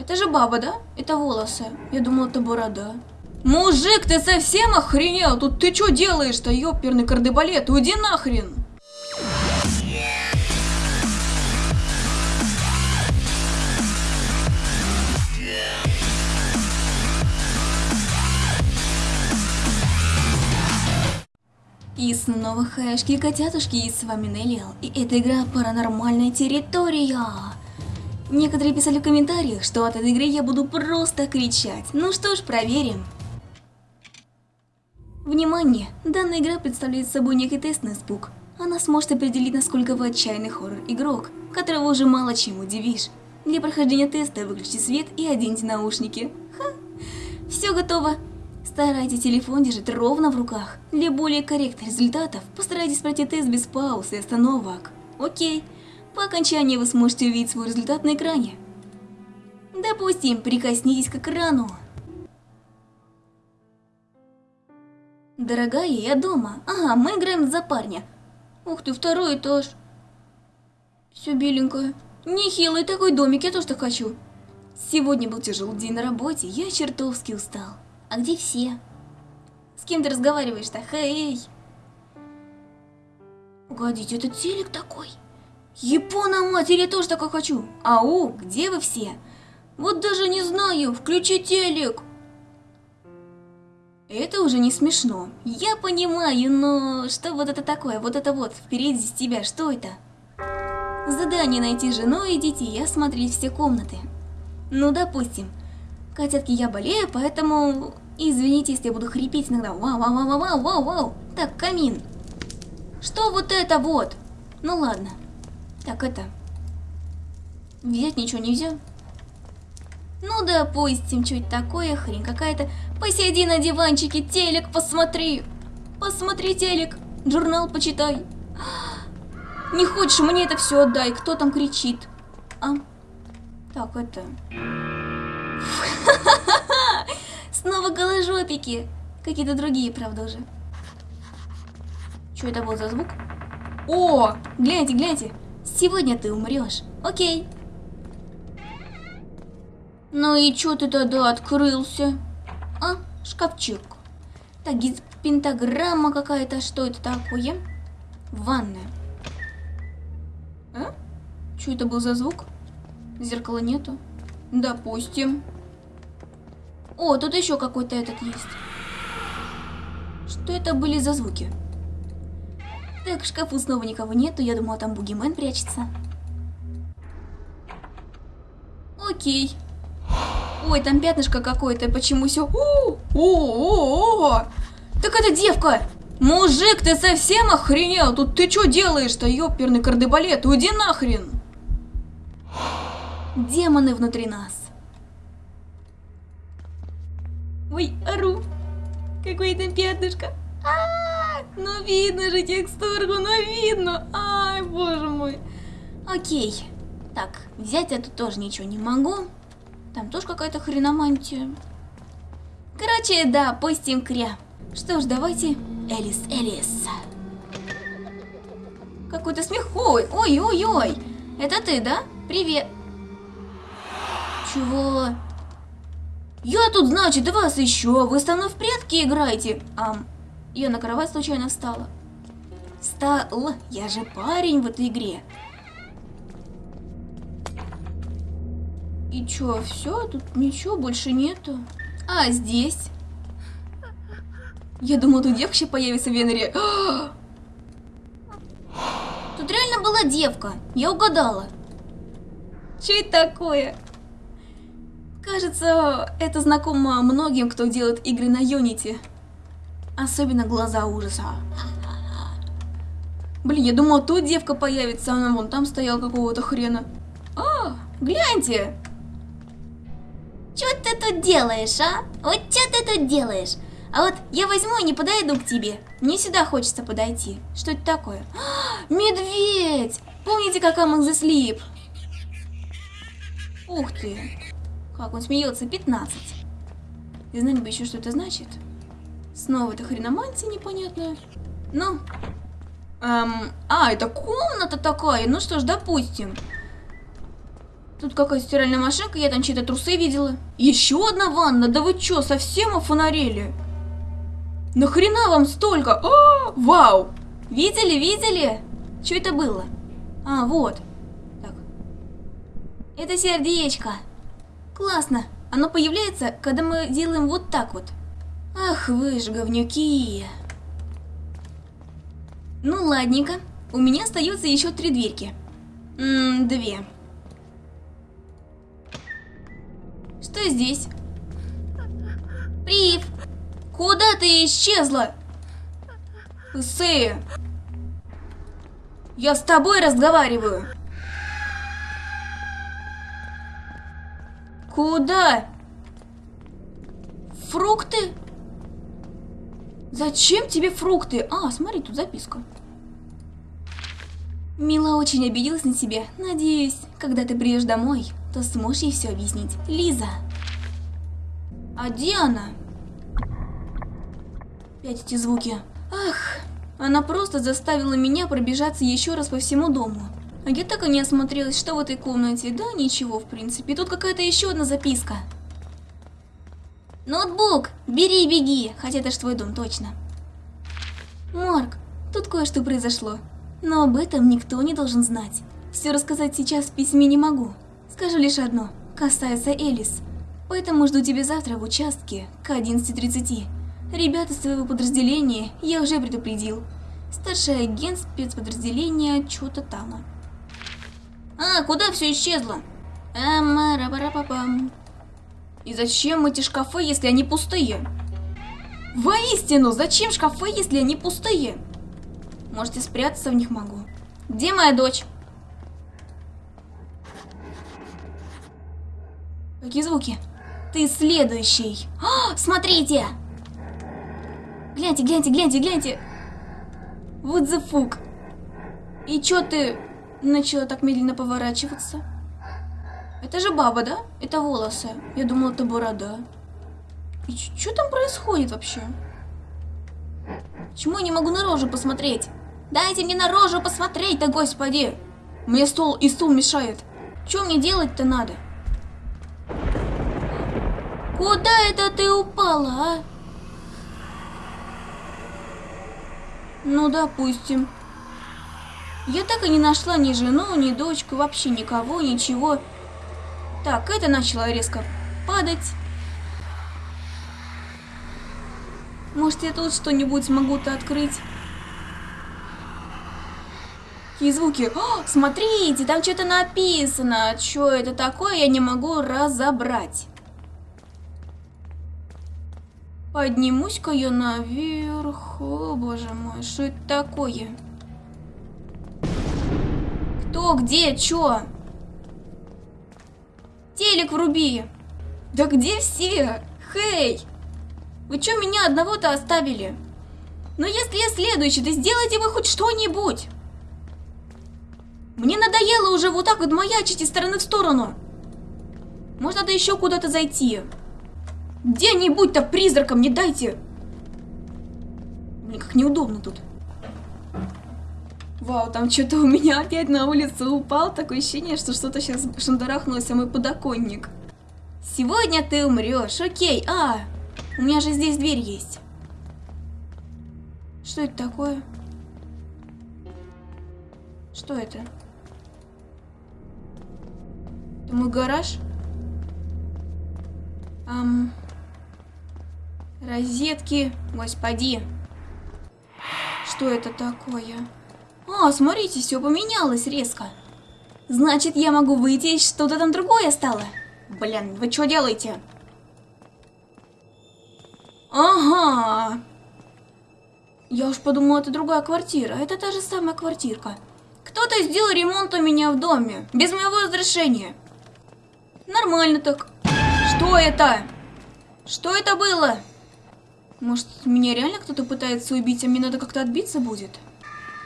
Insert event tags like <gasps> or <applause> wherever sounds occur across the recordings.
Это же баба, да? Это волосы. Я думал, это борода. Мужик, ты совсем охренел? Тут ты что делаешь-то, ёперный кардебалет? Уйди нахрен! И снова хэшки котятушки, и с вами Неллиал, и это игра Паранормальная территория. Некоторые писали в комментариях, что от этой игры я буду просто кричать. Ну что ж, проверим. Внимание! Данная игра представляет собой некий тест на испуг. Она сможет определить, насколько вы отчаянный хоррор-игрок, которого уже мало чем удивишь. Для прохождения теста выключите свет и оденьте наушники. Ха! Все готово. Старайтесь телефон держать ровно в руках. Для более корректных результатов постарайтесь пройти тест без пауз и остановок. Окей. По окончании вы сможете увидеть свой результат на экране. Допустим, прикоснитесь к экрану. Дорогая, я дома. Ага, мы играем за парня. Ух ты, второй этаж. Все беленькое. Нехилый такой домик, я тоже так хочу. Сегодня был тяжелый день на работе, я чертовски устал. А где все? С кем ты разговариваешь-то? Хей! Погодите, это телек такой? Япона я тоже такой хочу. Ау, где вы все? Вот даже не знаю, включи телек. Это уже не смешно. Я понимаю, но что вот это такое? Вот это вот, впереди с тебя, что это? Задание найти жену и детей и осмотреть все комнаты. Ну, допустим. Котятки, я болею, поэтому извините, если я буду хрипеть иногда. Вау, вау, вау, вау, вау, вау. Так, камин. Что вот это вот? Ну ладно. Так, это... Взять ничего нельзя? Ну, допустим, чуть такое, хрень какая-то. Посиди на диванчике, телек посмотри. Посмотри телек, журнал почитай. <gasps> Не хочешь, мне это все отдай. Кто там кричит? А? Так, это... <laughs> Снова голожопики. Какие-то другие, правда, уже. Что это был за звук? О, гляньте, гляньте. Сегодня ты умрешь. Окей. Ну и чё ты тогда открылся? А, шкафчик. Так, пентаграмма какая-то. Что это такое? Ванная. А? Что это был за звук? Зеркала нету. Допустим. О, тут еще какой-то этот есть. Что это были за звуки? Так, в шкафу снова никого нету. Я думала, там бугимен прячется. Окей. Ой, там пятнышко какое-то. Почему все? О, о, о, о! Так это девка! Мужик, ты совсем охренел? Тут ты что делаешь-то, ёперный кардебалет? Уйди нахрен! Демоны внутри нас. Ой, ору. Какое там пятнышко. А -а -а, видно же текстурку, ну видно. Ай, боже мой. Окей. Так, взять я тут тоже ничего не могу. Там тоже какая-то хреномантия. Короче, да, пустим кря. Что ж, давайте Элис, Элис. Какой-то смех. Ой, ой, ой. Это ты, да? Привет. Чего? Я тут, значит, вас еще. Вы со мной в прятки играете. Ам, я на кровать случайно встала. Встал. Я же парень в этой игре. И чё, все? Тут ничего больше нету. А, здесь? Я думала, тут девка появится в Веneре. <gasps> Тут реально была девка. Я угадала. Что это такое? Кажется, это знакомо многим, кто делает игры на Unity. Особенно глаза ужаса. Блин, я думала, тут девка появится, она вон там стояла какого-то хрена. А, гляньте! Что ты тут делаешь, а? Вот что ты тут делаешь? А вот я возьму и не подойду к тебе. Мне сюда хочется подойти. Что это такое? А, медведь! Помните, как Among the? Ух ты! Как он смеется, 15. И знать бы еще, что это значит. Снова это хреномантия непонятная. Ну, эм, а, это комната такая. Ну что ж, допустим. Тут какая-то стиральная машинка, я там чьи-то трусы видела. Еще одна ванна, да вы чё, совсем офонарели? Нахрена вам столько? А, вау! Видели, видели? Что это было? А, вот. Так. Это сердечко. Классно. Оно появляется, когда мы делаем вот так вот. Ах вы ж говнюки. Ну ладненько. У меня остается еще три дверки. М две. Что здесь? Прив! Куда ты исчезла? Сэй! Я с тобой разговариваю. Куда? Фрукты? Зачем тебе фрукты? А, смотри, тут записка. Мила очень обиделась на тебя. Надеюсь, когда ты приедешь домой, то сможешь ей все объяснить. Лиза. А где она? Опять эти звуки. Ах, она просто заставила меня пробежаться еще раз по всему дому. А я так и не осмотрелась, что в этой комнате. Да, ничего, в принципе. Тут какая-то еще одна записка. Ноутбук, бери и беги, хотя это ж твой дом, точно. Марк, тут кое-что произошло. Но об этом никто не должен знать. Все рассказать сейчас в письме не могу. Скажу лишь одно, касается Элис. Поэтому жду тебя завтра в участке к 11.30. Ребята своего подразделения я уже предупредил. Старший агент спецподразделения что-то там. А, куда все исчезло? Амара-пара-папам. И зачем эти шкафы, если они пустые? Воистину, зачем шкафы, если они пустые? Можете спрятаться в них могу. Где моя дочь? Какие звуки? Ты следующий. А, смотрите! Гляньте, гляньте, гляньте, гляньте. Вот fuck. И чё ты начала так медленно поворачиваться? Это же баба, да? Это волосы. Я думала, это борода. И что там происходит вообще? Почему я не могу на рожу посмотреть? Дайте мне на рожу посмотреть, да господи! Мне стол и стул мешает. Что мне делать-то надо? Куда это ты упала, а? Ну, допустим. Я так и не нашла ни жену, ни дочку, вообще никого, ничего. Так, это начало резко падать. Может, я тут что-нибудь смогу-то открыть? Какие звуки? О, смотрите, там что-то написано. Что это такое, я не могу разобрать. Поднимусь-ка я наверх. О, боже мой, что это такое? Кто, где, чё? Телек вруби. Да где все? Хей! Вы чё меня одного-то оставили? Но если я следующий, то сделайте вы хоть что-нибудь. Мне надоело уже вот так вот маячить из стороны в сторону. Может, надо еще куда-то зайти. Где-нибудь-то призраком не дайте. Мне как неудобно тут. Вау, там что-то у меня опять на улицу упал. Такое ощущение, что что-то сейчас шандарахнулось о мой подоконник. Сегодня ты умрешь. Окей. А, у меня же здесь дверь есть. Что это такое? Что это? Это мой гараж? Ам... Розетки, господи. Что это такое? А, смотрите, все поменялось резко. Значит, я могу выйти, что-то там другое стало. Блин, вы что делаете? Ага. Я уж подумала, это другая квартира. Это та же самая квартирка. Кто-то сделал ремонт у меня в доме. Без моего разрешения. Нормально так. Что это? Что это было? Может, меня реально кто-то пытается убить, а мне надо как-то отбиться будет?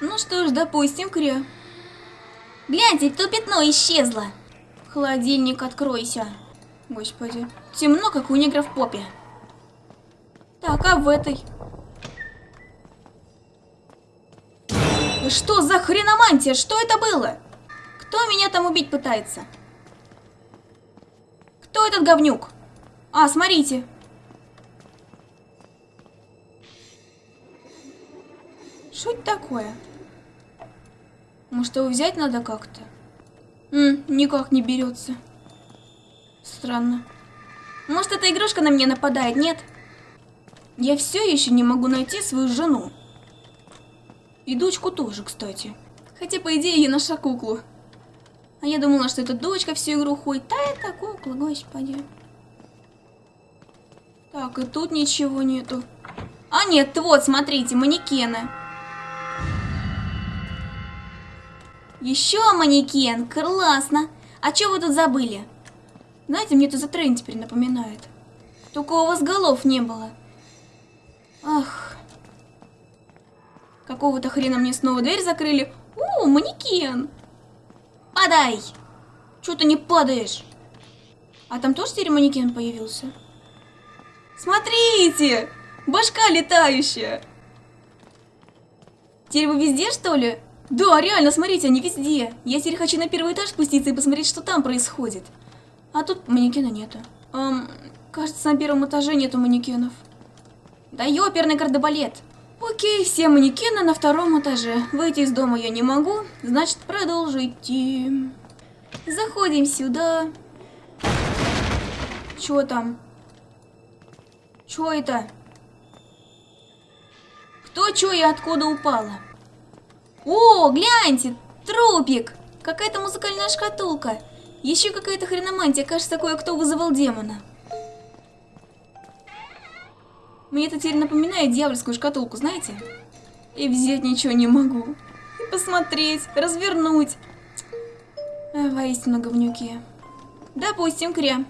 Ну что ж, допустим, Кря. Гляньте, то пятно исчезло. Холодильник, откройся. Господи, темно, как у негра в попе. Так, а в этой? Что за хреномантия? Что это было? Кто меня там убить пытается? Кто этот говнюк? А, смотрите. Что это такое? Может, его взять надо как-то? Никак не берется. Странно. Может, эта игрушка на меня нападает, нет? Я все еще не могу найти свою жену. И дочку тоже, кстати. Хотя, по идее, я нашла куклу. А я думала, что это дочка всю игру ходит. Да, это кукла, господи. Так, и тут ничего нету. А нет, вот, смотрите, манекены. Еще манекен, классно. А что вы тут забыли? Знаете, мне это за трейн теперь напоминает. Только у вас голов не было. Ах. Какого-то хрена мне снова дверь закрыли. У, манекен. Падай. Чего ты не падаешь? А там тоже теперь манекен появился? Смотрите! Башка летающая. Теперь вы везде, что ли? Да, реально, смотрите, они везде. Я теперь хочу на первый этаж спуститься и посмотреть, что там происходит. А тут манекена нету. Эм, кажется, на первом этаже нету манекенов. Да ёперный кардебалет. Окей, все манекены на втором этаже. Выйти из дома я не могу, значит, продолжите. Заходим сюда. Чё там? Чё это? Кто, чё и откуда упала? О, гляньте, трупик! Какая-то музыкальная шкатулка. Еще какая-то хреномантия, кажется, такое, кто вызывал демона. Мне это теперь напоминает дьявольскую шкатулку, знаете? И взять ничего не могу. И посмотреть, развернуть. Воистину говнюки. Допустим, кря.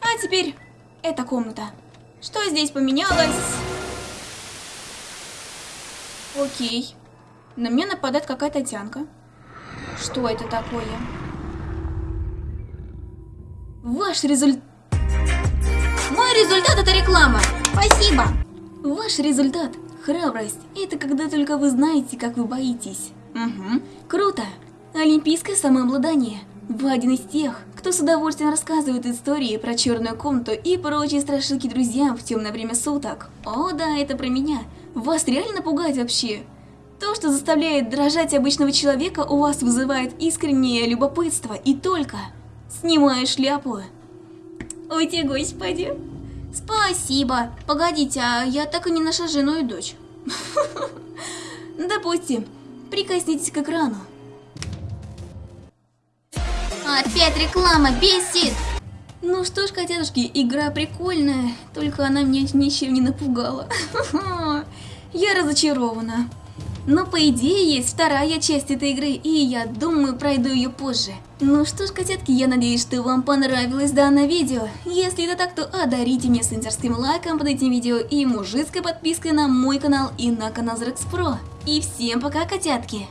А теперь эта комната. Что здесь поменялось? Окей. На меня нападает какая-то тянка. Что это такое? Ваш результат... Мой результат это реклама. Спасибо. Ваш результат – храбрость. Это когда только вы знаете, как вы боитесь. Угу. Круто. Олимпийское самообладание. Вы один из тех, кто с удовольствием рассказывает истории про черную комнату и прочие страшилки друзьям в темное время суток. О да, это про меня. Вас реально пугать вообще? То, что заставляет дрожать обычного человека, у вас вызывает искреннее любопытство и только... Снимаю шляпу. Ой, те господи. Спасибо. Погодите, а я так и не нашла жену и дочь. <laughs> Допустим. Прикоснитесь к экрану. Опять реклама, бесит! Ну что ж, котятушки, игра прикольная, только она меня ничем не напугала. <laughs> Я разочарована. Но по идее есть вторая часть этой игры, и я думаю пройду ее позже. Ну что ж, котятки, я надеюсь, что вам понравилось данное видео. Если это так, то одарите меня сенсорским лайком под этим видео и мужицкой подпиской на мой канал и на канал Зрекс Про. И всем пока, котятки!